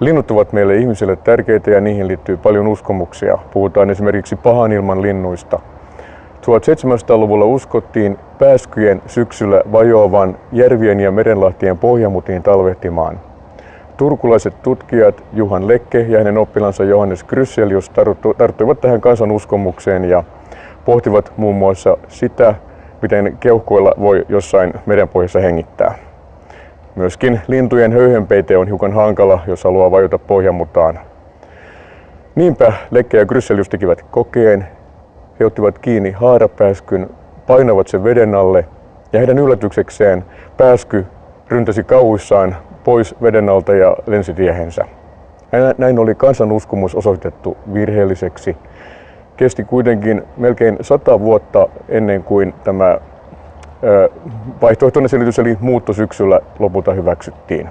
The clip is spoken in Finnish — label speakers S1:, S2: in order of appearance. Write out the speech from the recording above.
S1: Linnut ovat meille ihmisille tärkeitä ja niihin liittyy paljon uskomuksia. Puhutaan esimerkiksi pahan ilman linnuista. 1700-luvulla uskottiin pääskyjen syksyllä vajoavan järvien ja merenlahtien pohjamutiin talvehtimaan. Turkulaiset tutkijat Juhan Lekke ja hänen oppilansa Johannes Krysselius tarttuivat tähän kansanuskomukseen ja pohtivat muun muassa sitä, miten keuhkoilla voi jossain merenpohjassa hengittää. Myöskin lintujen höyhenpeite on hiukan hankala, jos haluaa vajota pohjamutaan. Niinpä Lekke ja Krysselius tekivät kokeen. He ottivat kiinni haarapääskyn, painavat sen veden alle ja heidän yllätyksekseen pääsky ryntäsi kauhuissaan pois veden alta ja lensi tiehensä. Näin oli kansanuskomus osoitettu virheelliseksi. Kesti kuitenkin melkein sata vuotta ennen kuin tämä vaihtoehtoinen selitys eli muutto syksyllä lopulta hyväksyttiin.